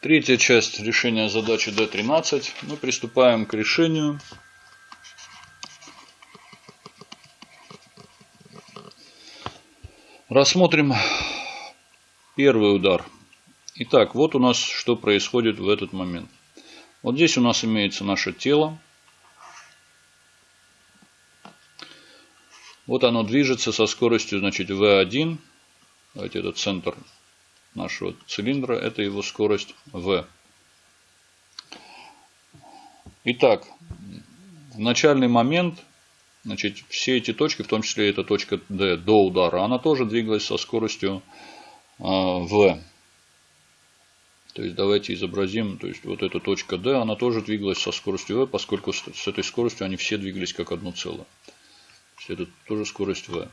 Третья часть решения задачи D13. Мы приступаем к решению. Рассмотрим первый удар. Итак, вот у нас что происходит в этот момент. Вот здесь у нас имеется наше тело. Вот оно движется со скоростью, значит, V1. Давайте этот центр нашего цилиндра, это его скорость V. Итак, в начальный момент, значит, все эти точки, в том числе эта точка D до удара, она тоже двигалась со скоростью V. То есть давайте изобразим, то есть вот эта точка D, она тоже двигалась со скоростью V, поскольку с этой скоростью они все двигались как одно целое. То есть это тоже скорость V.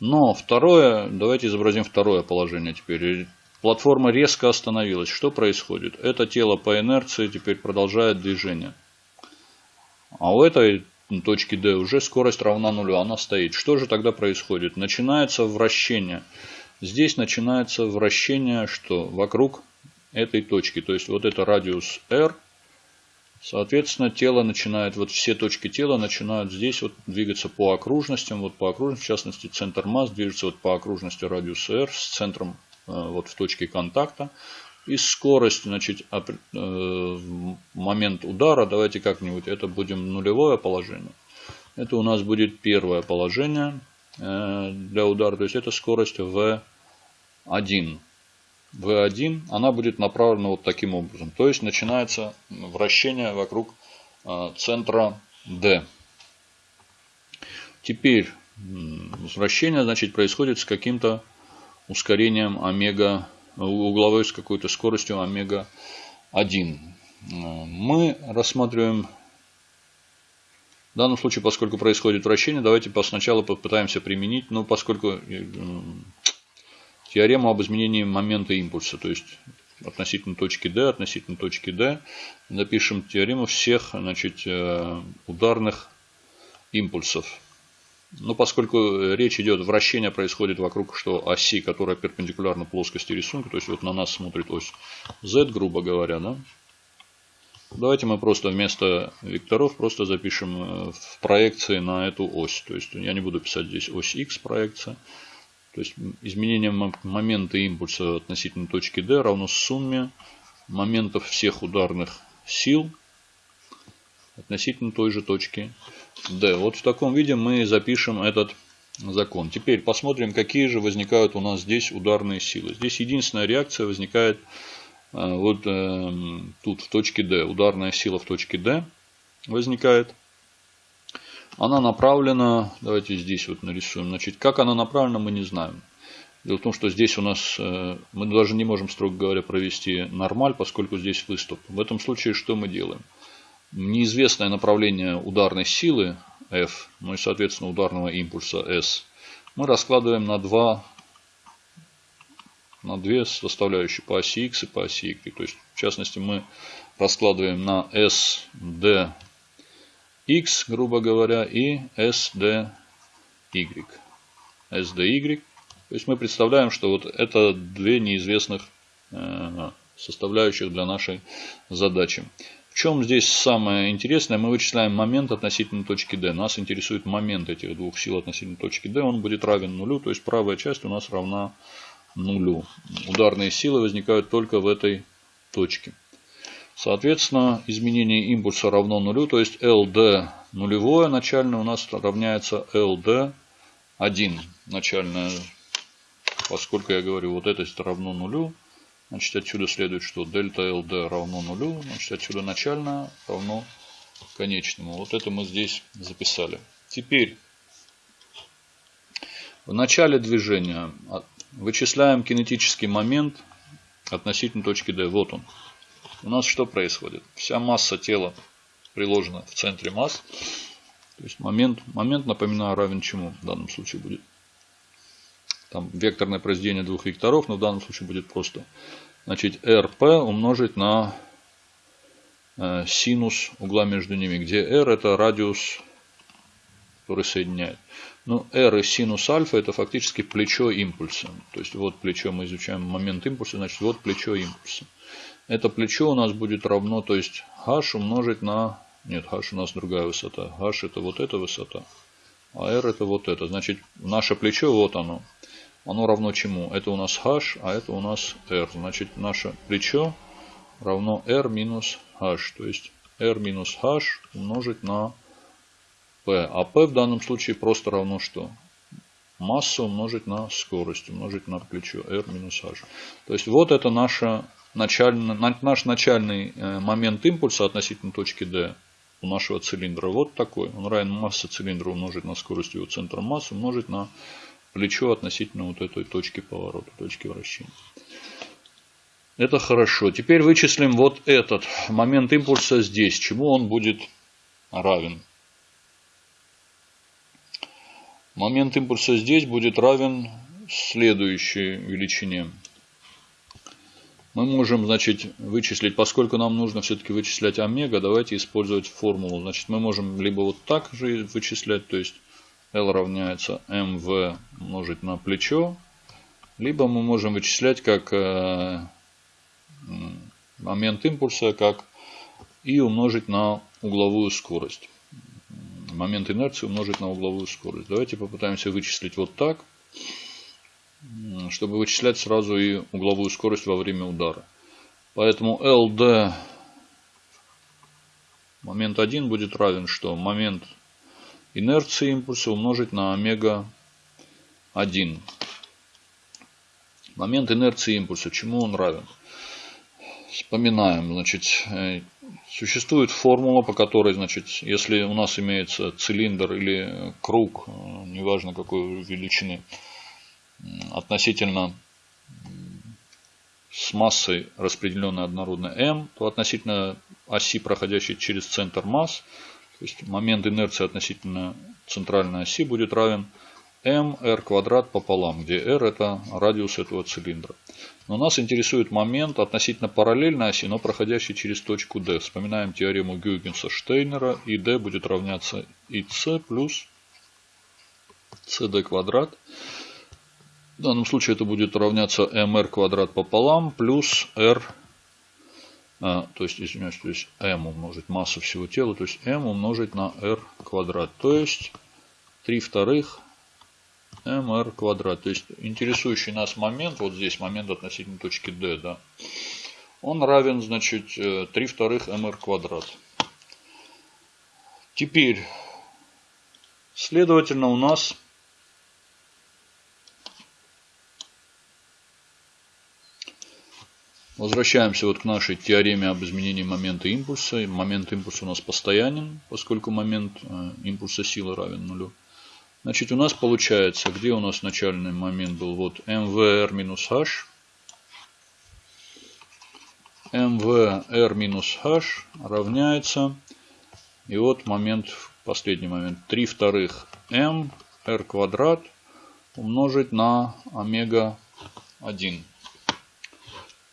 Но второе, давайте изобразим второе положение теперь. Платформа резко остановилась. Что происходит? Это тело по инерции теперь продолжает движение. А у этой точки D уже скорость равна нулю. Она стоит. Что же тогда происходит? Начинается вращение. Здесь начинается вращение что? Вокруг этой точки. То есть вот это радиус R. Соответственно, тело начинает, вот все точки тела начинают здесь вот двигаться по окружностям. Вот по окружности, в частности, центр масс движется вот по окружности радиуса R с центром вот в точке контакта. И скорость, значит, э, момент удара, давайте как-нибудь, это будем нулевое положение. Это у нас будет первое положение э, для удара, то есть это скорость V1. V1, она будет направлена вот таким образом. То есть начинается вращение вокруг центра D. Теперь вращение, значит, происходит с каким-то ускорением омега, угловой с какой-то скоростью омега-1. Мы рассматриваем в данном случае, поскольку происходит вращение, давайте сначала попытаемся применить, но поскольку э, теорему об изменении момента импульса, то есть относительно точки D, относительно точки D, напишем теорему всех значит, э, ударных импульсов. Но поскольку речь идет, вращение происходит вокруг что оси, которая перпендикулярна плоскости рисунка, то есть вот на нас смотрит ось z, грубо говоря, да? Давайте мы просто вместо векторов просто запишем э, в проекции на эту ось. То есть я не буду писать здесь ось x проекция. То есть изменение момента импульса относительно точки D равно сумме моментов всех ударных сил относительно той же точки D. Вот в таком виде мы запишем этот закон. Теперь посмотрим, какие же возникают у нас здесь ударные силы. Здесь единственная реакция возникает э, вот э, тут в точке D. Ударная сила в точке D возникает. Она направлена, давайте здесь вот нарисуем. Значит, как она направлена, мы не знаем. Дело в том, что здесь у нас, э, мы даже не можем, строго говоря, провести нормаль, поскольку здесь выступ. В этом случае что мы делаем? Неизвестное направление ударной силы F, ну и соответственно ударного импульса S, мы раскладываем на два на две составляющие по оси X и по оси Y. То есть, в частности, мы раскладываем на SD X, грубо говоря, и SD Y. SDY. То есть, мы представляем, что вот это две неизвестных э, составляющих для нашей задачи чем здесь самое интересное? Мы вычисляем момент относительно точки D. Нас интересует момент этих двух сил относительно точки D. Он будет равен нулю, то есть правая часть у нас равна нулю. Ударные силы возникают только в этой точке. Соответственно, изменение импульса равно нулю, то есть LD нулевое начальное у нас равняется LD 1 начальное. Поскольку я говорю, вот это равно нулю, Значит, отсюда следует, что дельта LD равно нулю. Значит, отсюда начальное равно конечному. Вот это мы здесь записали. Теперь в начале движения вычисляем кинетический момент относительно точки D. Вот он. У нас что происходит? Вся масса тела приложена в центре масс. То есть момент, момент, напоминаю, равен чему в данном случае будет? Там векторное произведение двух векторов, но в данном случае будет просто значит, RP умножить на э, синус угла между ними, где R это радиус, который соединяет. Ну, R и синус альфа это фактически плечо импульса. То есть вот плечо мы изучаем момент импульса, значит вот плечо импульса. Это плечо у нас будет равно, то есть h умножить на... Нет, h у нас другая высота. h это вот эта высота, а r это вот это. Значит, наше плечо, вот оно. Оно равно чему? Это у нас h, а это у нас r. Значит, наше плечо равно r минус h. То есть r минус h умножить на p. А p в данном случае просто равно что? Масса умножить на скорость, умножить на плечо r минус h. То есть вот это наша начальный, наш начальный э, момент импульса относительно точки D у нашего цилиндра вот такой. Он равен массе цилиндра умножить на скорость его центра массы умножить на плечо относительно вот этой точки поворота, точки вращения. Это хорошо. Теперь вычислим вот этот момент импульса здесь. Чему он будет равен? Момент импульса здесь будет равен следующей величине. Мы можем, значит, вычислить, поскольку нам нужно все-таки вычислять омега, давайте использовать формулу. Значит, мы можем либо вот так же вычислять, то есть L равняется mv умножить на плечо, либо мы можем вычислять как э, момент импульса, как и умножить на угловую скорость. Момент инерции умножить на угловую скорость. Давайте попытаемся вычислить вот так чтобы вычислять сразу и угловую скорость во время удара. Поэтому LD момент 1 будет равен что? Момент инерции импульса умножить на омега 1. Момент инерции импульса. Чему он равен? Вспоминаем. Значит, э, существует формула, по которой, значит, если у нас имеется цилиндр или круг, э, неважно какой величины, относительно с массой распределенной однородной m, то относительно оси, проходящей через центр масс, то есть момент инерции относительно центральной оси будет равен m r квадрат пополам, где r это радиус этого цилиндра. Но нас интересует момент относительно параллельной оси, но проходящий через точку D. Вспоминаем теорему Гюйгенса-Штейнера, и D будет равняться ic плюс cd квадрат. В данном случае это будет равняться mr квадрат пополам плюс r, то есть, извиняюсь, то есть m умножить массу всего тела, то есть m умножить на r квадрат, то есть 3 вторых mr квадрат. То есть интересующий нас момент, вот здесь момент относительно точки D, да, он равен, значит, 3 э, вторых mr квадрат. Теперь, следовательно, у нас Возвращаемся вот к нашей теореме об изменении момента импульса. Момент импульса у нас постоянен, поскольку момент э, импульса силы равен нулю. Значит, у нас получается, где у нас начальный момент был? Вот mvr минус h. mvr минус h равняется. И вот момент, последний момент. 3 вторых m r квадрат умножить на омега 1.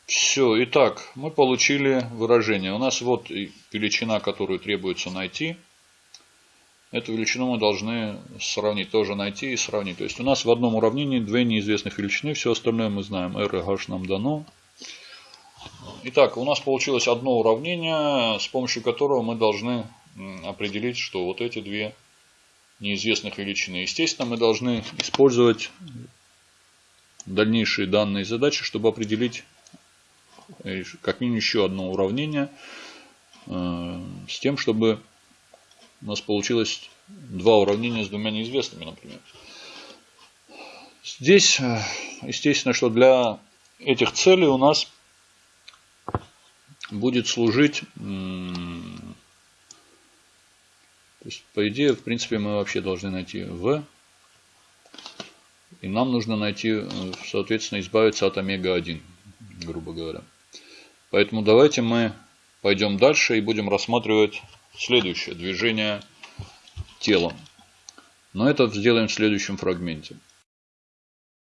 Все, итак, мы получили выражение. У нас вот величина, которую требуется найти. Эту величину мы должны сравнить, тоже найти и сравнить. То есть у нас в одном уравнении две неизвестных величины, все остальное мы знаем. R и H нам дано. Итак, у нас получилось одно уравнение, с помощью которого мы должны определить, что вот эти две неизвестных величины. Естественно, мы должны использовать дальнейшие данные задачи, чтобы определить как минимум еще одно уравнение э, с тем, чтобы у нас получилось два уравнения с двумя неизвестными, например. Здесь, э, естественно, что для этих целей у нас будет служить, то есть, по идее, в принципе, мы вообще должны найти v, и нам нужно найти, э, соответственно, избавиться от омега-1, грубо говоря. Поэтому давайте мы пойдем дальше и будем рассматривать следующее движение телом. Но это сделаем в следующем фрагменте.